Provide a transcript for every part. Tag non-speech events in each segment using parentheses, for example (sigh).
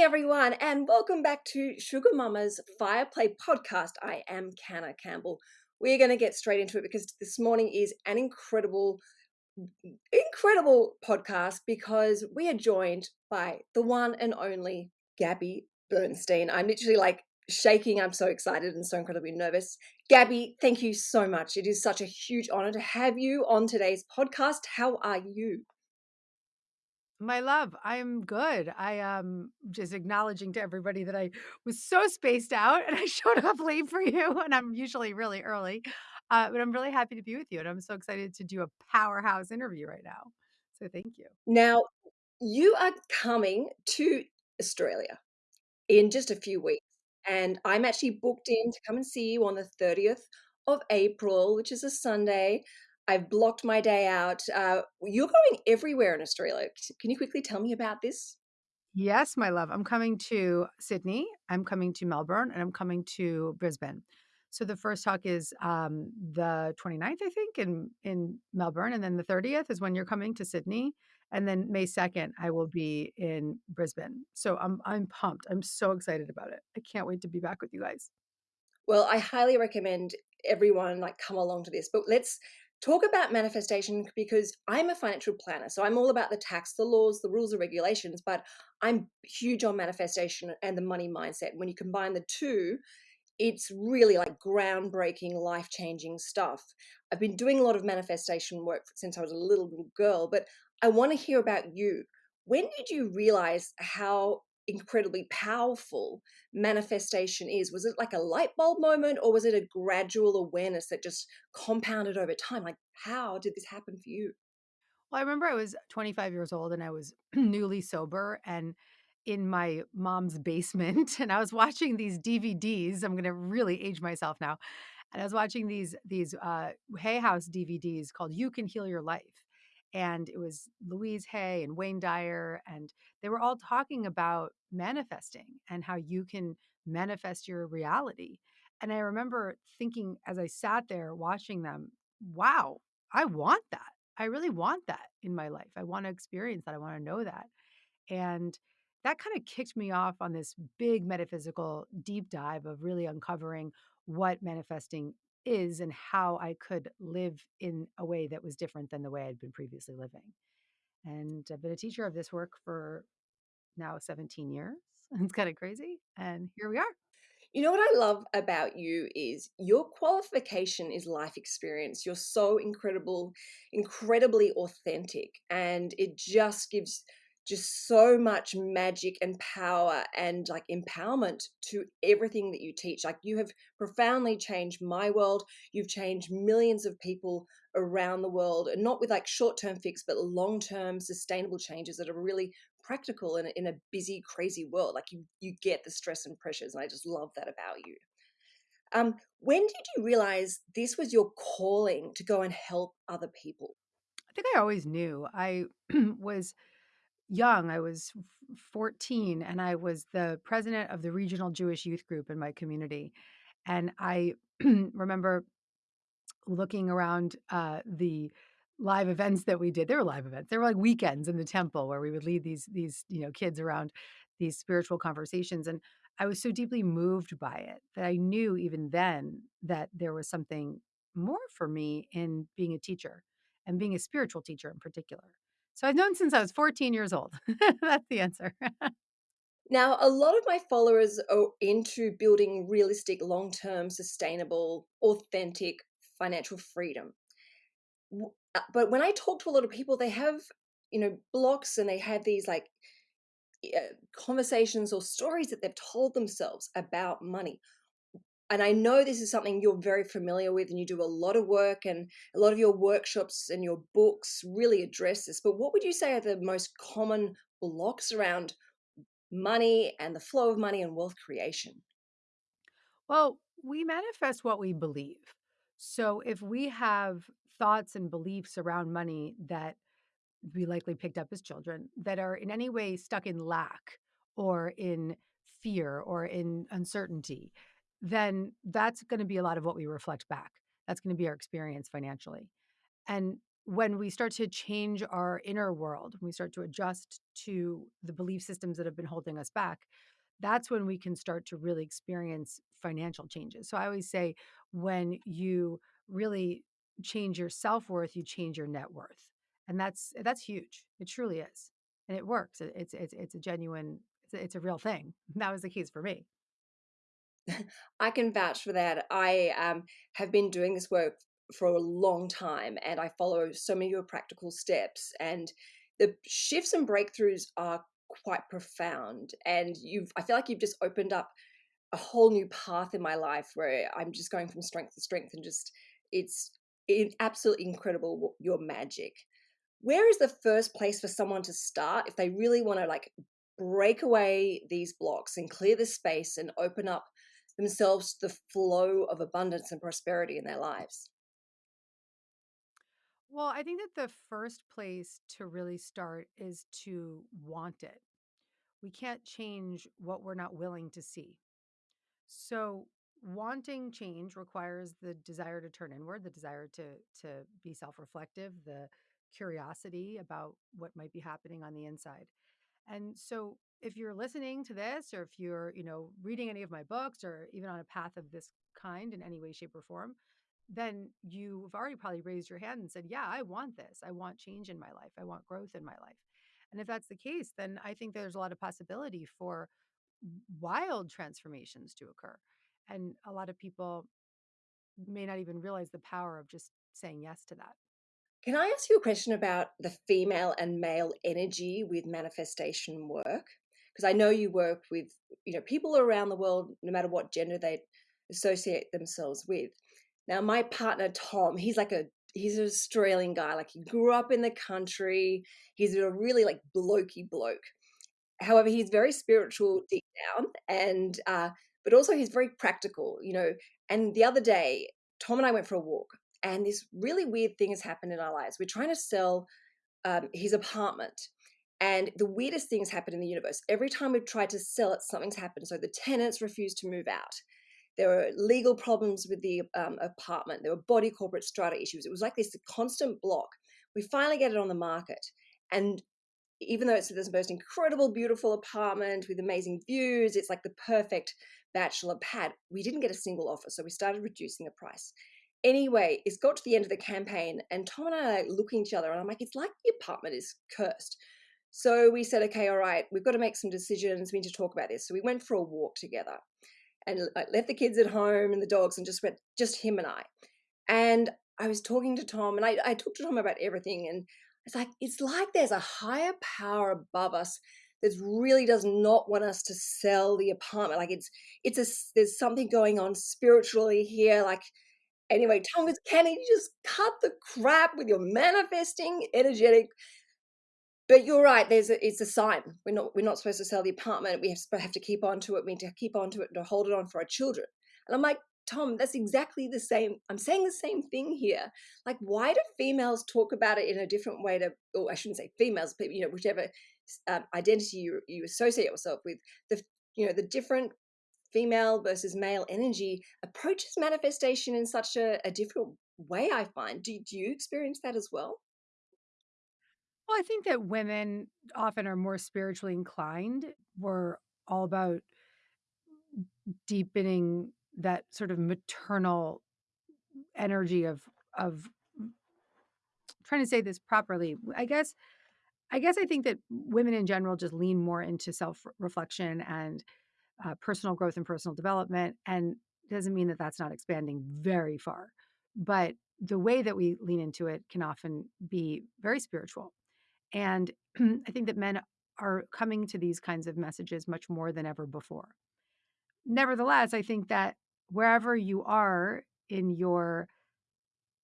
Everyone, and welcome back to Sugar Mama's Fireplay podcast. I am Canna Campbell. We're going to get straight into it because this morning is an incredible, incredible podcast because we are joined by the one and only Gabby Bernstein. I'm literally like shaking. I'm so excited and so incredibly nervous. Gabby, thank you so much. It is such a huge honor to have you on today's podcast. How are you? My love, I'm good. I am just acknowledging to everybody that I was so spaced out and I (laughs) showed up late for you, and I'm usually really early. Uh, but I'm really happy to be with you, and I'm so excited to do a powerhouse interview right now. So thank you. Now, you are coming to Australia in just a few weeks, and I'm actually booked in to come and see you on the 30th of April, which is a Sunday. I've blocked my day out. Uh, you're going everywhere in Australia. Can you quickly tell me about this? Yes, my love. I'm coming to Sydney, I'm coming to Melbourne, and I'm coming to Brisbane. So the first talk is um, the 29th, I think, in in Melbourne, and then the 30th is when you're coming to Sydney, and then May 2nd I will be in Brisbane. So I'm I'm pumped. I'm so excited about it. I can't wait to be back with you guys. Well, I highly recommend everyone like come along to this. But let's talk about manifestation because I'm a financial planner. So I'm all about the tax, the laws, the rules, the regulations, but I'm huge on manifestation and the money mindset. When you combine the two, it's really like groundbreaking, life changing stuff. I've been doing a lot of manifestation work since I was a little, little girl, but I want to hear about you. When did you realize how incredibly powerful manifestation is? Was it like a light bulb moment or was it a gradual awareness that just compounded over time? Like, how did this happen for you? Well, I remember I was 25 years old and I was (clears throat) newly sober and in my mom's basement (laughs) and I was watching these DVDs. I'm going to really age myself now. And I was watching these these uh Hay House DVDs called You Can Heal Your Life. And it was Louise Hay and Wayne Dyer and they were all talking about manifesting and how you can manifest your reality. And I remember thinking as I sat there watching them, wow, I want that. I really want that in my life. I want to experience that. I want to know that. And that kind of kicked me off on this big metaphysical deep dive of really uncovering what manifesting is and how I could live in a way that was different than the way I'd been previously living. And I've been a teacher of this work for now 17 years. (laughs) It's kind of crazy. And here we are. You know what I love about you is your qualification is life experience. You're so incredible, incredibly authentic, and it just gives just so much magic and power and like empowerment to everything that you teach. Like you have profoundly changed my world. You've changed millions of people around the world, and not with like short term fix, but long term sustainable changes that are really practical in in a busy, crazy world. Like you, you get the stress and pressures, and I just love that about you. Um, when did you realize this was your calling to go and help other people? I think I always knew. I (clears throat) was young. I was 14 and I was the president of the regional Jewish youth group in my community. And I (clears throat) remember looking around uh, the live events that we did. There were live events. There were like weekends in the temple where we would lead these these you know kids around these spiritual conversations, and I was so deeply moved by it that I knew even then that there was something more for me in being a teacher and being a spiritual teacher in particular. So I've known since I was 14 years old. (laughs) That's the answer. (laughs) Now, a lot of my followers are into building realistic, long term, sustainable, authentic financial freedom. Uh, But when I talk to a lot of people, they have, you know, blocks and they have these like uh, conversations or stories that they've told themselves about money. And I know this is something you're very familiar with, and you do a lot of work, and a lot of your workshops and your books really address this. But what would you say are the most common blocks around money and the flow of money and wealth creation? well, we manifest what we believe. So if we have thoughts and beliefs around money that we likely picked up as children that are in any way stuck in lack or in fear or in uncertainty, then that's going to be a lot of what we reflect back. That's going to be our experience financially. And when we start to change our inner world, when we start to adjust to the belief systems that have been holding us back, that's when we can start to really experience financial changes. So I always say when you really change your self-worth, you change your net worth. And that's that's huge. It truly is. And it works. It's it's it's a genuine it's a, it's a real thing. (laughs) That was the case for me. (laughs) I can vouch for that. I um, have been doing this work for a long time and I follow so many of your practical steps and the shifts and breakthroughs are quite profound and you've I feel like you've just opened up a whole new path in my life where I'm just going from strength to strength and just it's absolutely incredible your magic. Where is the first place for someone to start if they really want to like break away these blocks and clear the space and open up themselves to the flow of abundance and prosperity in their lives? Well, I think that the first place to really start is to want it. We can't change what we're not willing to see. So, wanting change requires the desire to turn inward, the desire to to be self-reflective, the curiosity about what might be happening on the inside. And so if you're listening to this or if you're, you know, reading any of my books or even on a path of this kind in any way shape or form, then you've already probably raised your hand and said, "Yeah, I want this. I want change in my life. I want growth in my life." And if that's the case, then I think there's a lot of possibility for wild transformations to occur. And a lot of people may not even realize the power of just saying yes to that. Can I ask you a question about the female and male energy with manifestation work? Because I know you work with, you know, people around the world, no matter what gender they associate themselves with. Now, my partner Tom, he's like a he's an Australian guy. Like he grew up in the country. He's a really like blokey bloke. However, he's very spiritual deep down, and uh, but also he's very practical. You know, and the other day, Tom and I went for a walk, and this really weird thing has happened in our lives. We're trying to sell um, his apartment. And the weirdest things happen in the universe. Every time we've tried to sell it, something's happened. So the tenants refuse to move out. There were legal problems with the um, apartment. There were body corporate strata issues. It was like this constant block. We finally get it on the market. And even though it's this most incredible, beautiful apartment with amazing views, it's like the perfect bachelor pad. We didn't get a single offer. So we started reducing the price. Anyway, it's got to the end of the campaign, and Tom and I are looking at each other, and I'm like, it's like the apartment is cursed. So we said, okay, all right, we've got to make some decisions. We need to talk about this. So we went for a walk together and I left the kids at home and the dogs and just went, just him and I. And I was talking to Tom and I, I talked to Tom about everything. And it's like, it's like there's a higher power above us that really does not want us to sell the apartment. Like it's, it's a, there's something going on spiritually here. Like, anyway, Tom goes, you just cut the crap with your manifesting energetic but you're right. There's a, it's a sign. We're not we're not supposed to sell the apartment. We have, have to keep on to it. We need to keep on to it to hold it on for our children. And I'm like, Tom, that's exactly the same. I'm saying the same thing here. Like, why do females talk about it in a different way to, or I shouldn't say females, but you know, whichever um, identity you, you associate yourself with, the you know the different female versus male energy approaches manifestation in such a, a different way. I find. Do, do you experience that as well? Well, I think that women often are more spiritually inclined. We're all about deepening that sort of maternal energy of of trying to say this properly. I guess I guess I think that women in general just lean more into self-reflection and uh, personal growth and personal development, and doesn't mean that that's not expanding very far. But the way that we lean into it can often be very spiritual. And (clears throat) I think that men are coming to these kinds of messages much more than ever before. Nevertheless, I think that wherever you are in your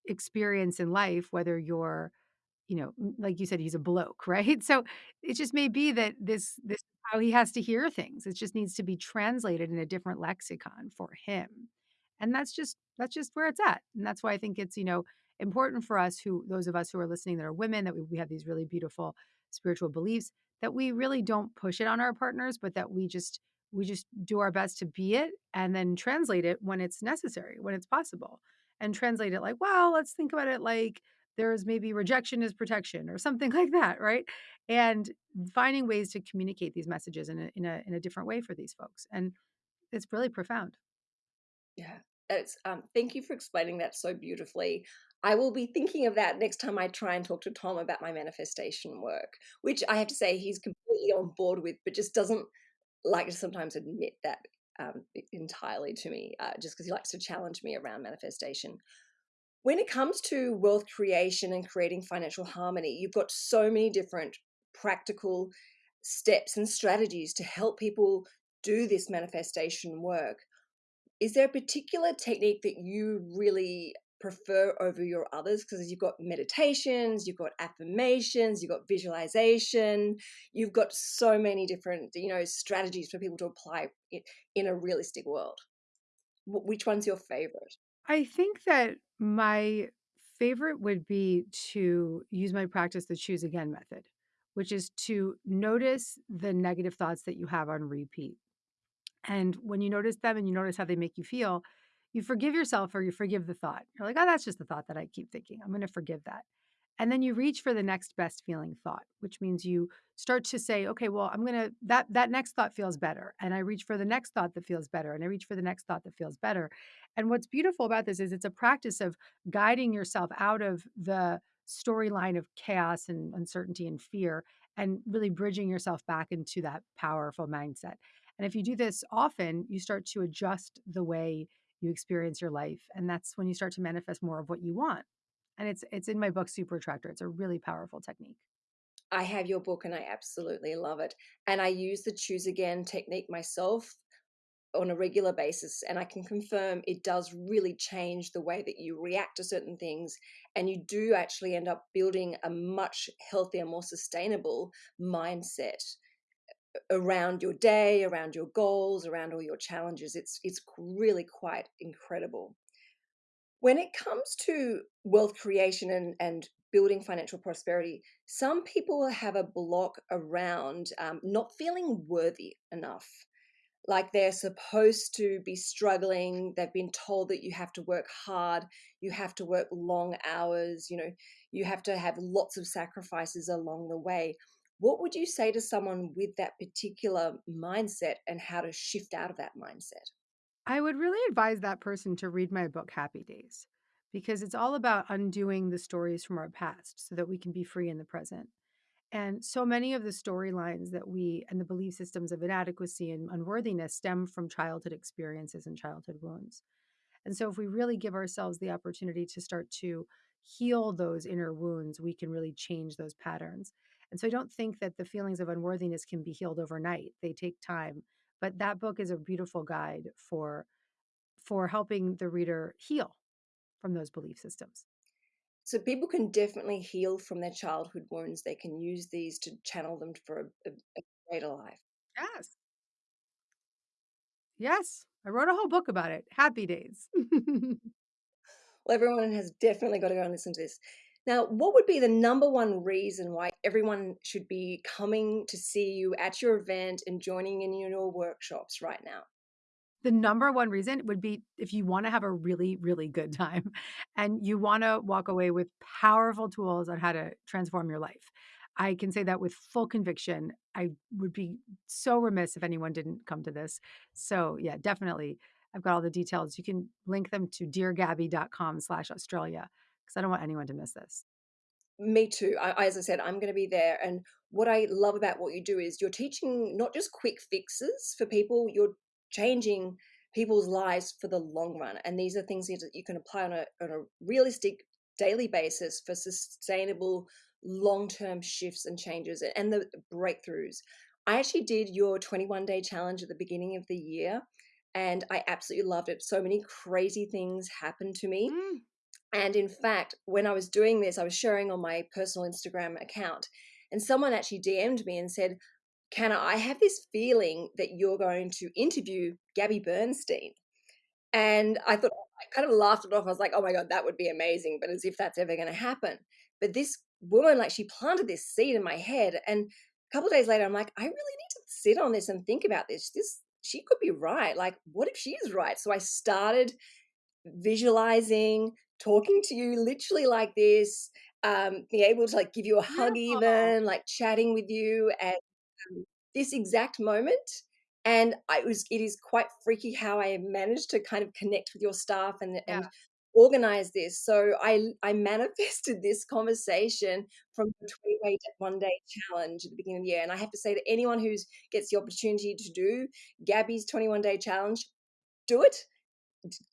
experience in life, whether you're, you know, like you said, he's a bloke, (laughs) right? So it just may be that this this how he has to hear things. It just needs to be translated in a different lexicon for him. And that's just that's just where it's at. And that's why I think it's, you know, important for us who those of us who are listening that are women, that we, we have these really beautiful spiritual beliefs, that we really don't push it on our partners, but that we just we just do our best to be it and then translate it when it's necessary, when it's possible. And translate it like, well, let's think about it like there's maybe rejection is protection or something (laughs) like that, right? And finding ways to communicate these messages in a in a in a different way for these folks. And it's really profound. Yeah. It's um, thank you for explaining that so beautifully. I will be thinking of that next time I try and talk to Tom about my manifestation work, which I have to say he's completely on board with, but just doesn't like to sometimes admit that um, entirely to me, uh, just because he likes to challenge me around manifestation. When it comes to wealth creation and creating financial harmony, you've got so many different practical steps and strategies to help people do this manifestation work. Is there a particular technique that you really prefer over your others? Because you've got meditations, you've got affirmations, you've got visualization, you've got so many different, you know, strategies for people to apply it in a realistic world. Which one's your favorite? I think that my favorite would be to use my practice the choose again method, which is to notice the negative thoughts that you have on repeat. And when you notice them and you notice how they make you feel, you forgive yourself or you forgive the thought. You're like, oh, that's just the thought that I keep thinking. I'm going to forgive that. And then you reach for the next best feeling thought, which means you start to say, okay, well, I'm going to that that next thought feels better. And I reach for the next thought that feels better and I reach for the next thought that feels better. And what's beautiful about this is it's a practice of guiding yourself out of the storyline of chaos and uncertainty and fear and really bridging yourself back into that powerful mindset. And if you do this often, you start to adjust the way you experience your life and that's when you start to manifest more of what you want and it's it's in my book super attractor it's a really powerful technique. I have your book and i absolutely love it and i use the choose again technique myself on a regular basis and i can confirm it does really change the way that you react to certain things and you do actually end up building a much healthier more sustainable mindset around your day around your goals around all your challenges it's it's really quite incredible when it comes to wealth creation and, and building financial prosperity, some people have a block around um, not feeling worthy enough. Like they're supposed to be struggling. They've been told that you have to work hard, you have to work long hours, you know, you have to have lots of sacrifices along the way. What would you say to someone with that particular mindset and how to shift out of that mindset? I would really advise that person to read my book, Happy Days, because it's all about undoing the stories from our past so that we can be free in the present. And so many of the storylines that we and the belief systems of inadequacy and unworthiness stem from childhood experiences and childhood wounds. And so, if we really give ourselves the opportunity to start to heal those inner wounds, we can really change those patterns. And so, I don't think that the feelings of unworthiness can be healed overnight, they take time but that book is a beautiful guide for for helping the reader heal from those belief systems. So people can definitely heal from their childhood wounds. They can use these to channel them for a, a, a greater life. Yes. Yes. I wrote a whole book about it. Happy days. (laughs) well, everyone has definitely got to go and listen to this. Now, what would be the number one reason why everyone should be coming to see you at your event and joining in your workshops right now? The number one reason would be if you want to have a really, really good time (laughs) and you want to walk away with powerful tools on how to transform your life. I can say that with full conviction. I would be so remiss if anyone didn't come to this. So, yeah, definitely. I've got all the details. You can link them to deargabby.com slash Australia because I don't want anyone to miss this. Me too. I, as I said, I'm going to be there. And what I love about what you do is you're teaching not just quick fixes for people, you're changing people's lives for the long run. And these are things that you can apply on a, on a realistic daily basis for sustainable long term shifts and changes and the breakthroughs. I actually did your 21 day challenge at the beginning of the year and I absolutely loved it. So many crazy things happened to me. Mm. And in fact, when I was doing this, I was sharing on my personal Instagram account, and someone actually DM'd me and said, Can I have this feeling that you're going to interview Gabby Bernstein. And I thought, I kind of laughed it off. I was like, oh my God, that would be amazing, but as if that's ever going to happen. But this woman, like, she planted this seed in my head. And a couple days later, I'm like, I really need to sit on this and think about this. This, she could be right. Like, what if she is right? So I started visualizing, talking to you literally like this, um, being able to, like, give you a hug Beautiful. even, like, chatting with you at, um, this exact moment, and I was it is quite freaky how I managed to kind of connect with your staff and and organize this. So I I (laughs) manifested this conversation from the 21 Day Challenge at the beginning of the year, and I have to say that anyone who gets the opportunity to do Gabby's 21 Day Challenge, do it.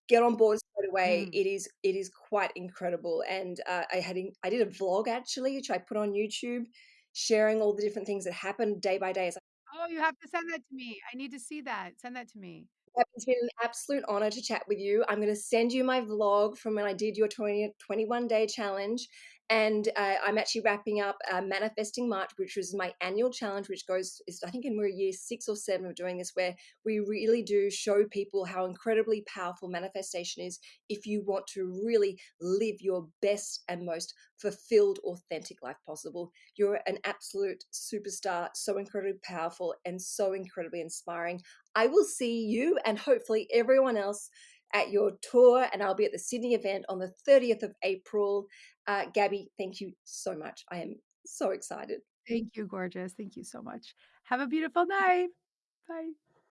Get on board straight away. Mm. It is it is quite incredible, and, uh, I had in I did a vlog actually, which I put on YouTube, sharing all the different things that happened day by day as I Oh, you have to send that to me. I need to see that. Send that to me. It's been an absolute honor to chat with you. I'm gonna send you my vlog from when I did your 20 21 Day Challenge, and, uh, I'm actually wrapping up, uh, Manifesting March, which was my annual challenge, which goes is I think in we're year 6 or 7 of doing this, where we really do show people how incredibly powerful manifestation is if you want to really live your best and most fulfilled, authentic life possible. You're an absolute superstar, so incredibly powerful, and so incredibly inspiring. I will see you and hopefully everyone else at your tour, and I'll be at the Sydney event on the 30th of April. Uh, Gabby, thank you so much. I am so excited. Thank you, gorgeous. Thank you so much. Have a beautiful night. Bye.